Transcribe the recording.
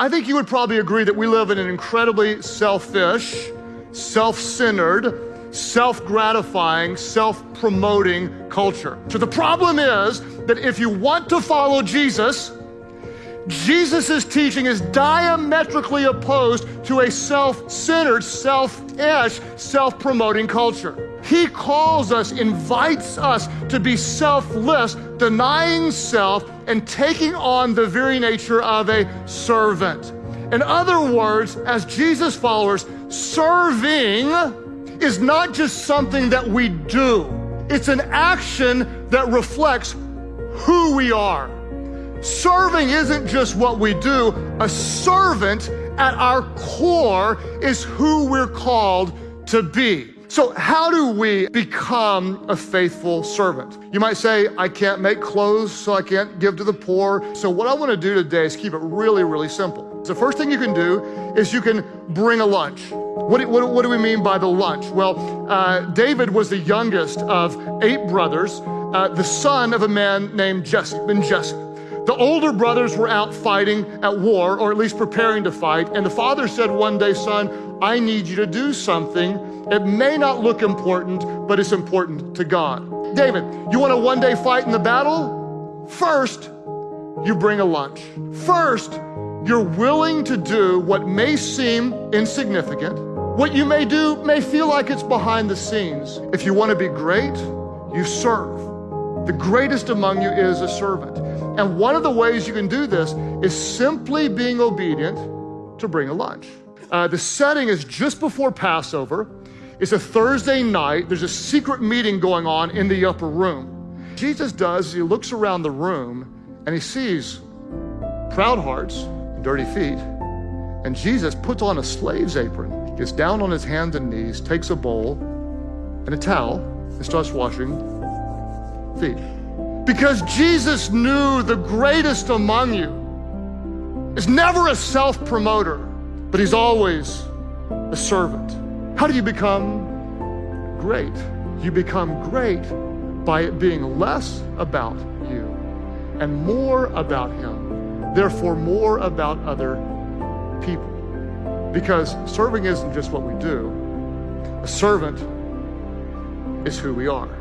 I think you would probably agree that we live in an incredibly selfish, self centered, self gratifying, self promoting culture. So the problem is that if you want to follow Jesus, Jesus' teaching is diametrically opposed to a self centered, selfish, self promoting culture. He calls us, invites us to be selfless, denying self, and taking on the very nature of a servant. In other words, as Jesus followers, serving is not just something that we do, it's an action that reflects who we are. Serving isn't just what we do, a servant at our core is who we're called to be. So, how do we become a faithful servant? You might say, I can't make clothes, so I can't give to the poor. So, what I want to do today is keep it really, really simple. The first thing you can do is you can bring a lunch. What, what, what do we mean by the lunch? Well, uh, David was the youngest of eight brothers, uh, the son of a man named Jesse, Ben Jesse. The older brothers were out fighting at war, or at least preparing to fight, and the father said one day, Son, I need you to do something. It may not look important, but it's important to God. David, you want to one day fight in the battle? First, you bring a lunch. First, you're willing to do what may seem insignificant. What you may do may feel like it's behind the scenes. If you want to be great, you serve. The greatest among you is a servant. And one of the ways you can do this is simply being obedient to bring a lunch. Uh, the setting is just before Passover. It's a Thursday night. There's a secret meeting going on in the upper room. Jesus does, he looks around the room and he sees proud hearts and dirty feet. And Jesus puts on a slave's apron, gets down on his hands and knees, takes a bowl and a towel, and starts washing feet. Because Jesus knew the greatest among you is never a self promoter, but he's always a servant. How do you become great? You become great by it being less about you and more about him, therefore, more about other people. Because serving isn't just what we do, a servant is who we are.